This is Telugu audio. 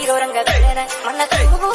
ఘోరంగా మన తెలుగు